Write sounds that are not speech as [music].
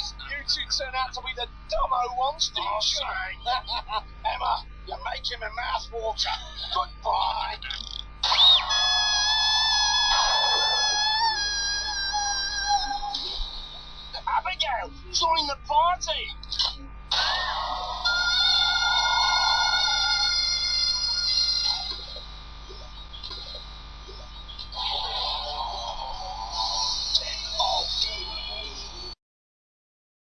You two turn out to be the dumbo ones, didn't oh, you? say. [laughs] Emma, you're making my mouth water. Goodbye. Abigail, join the party.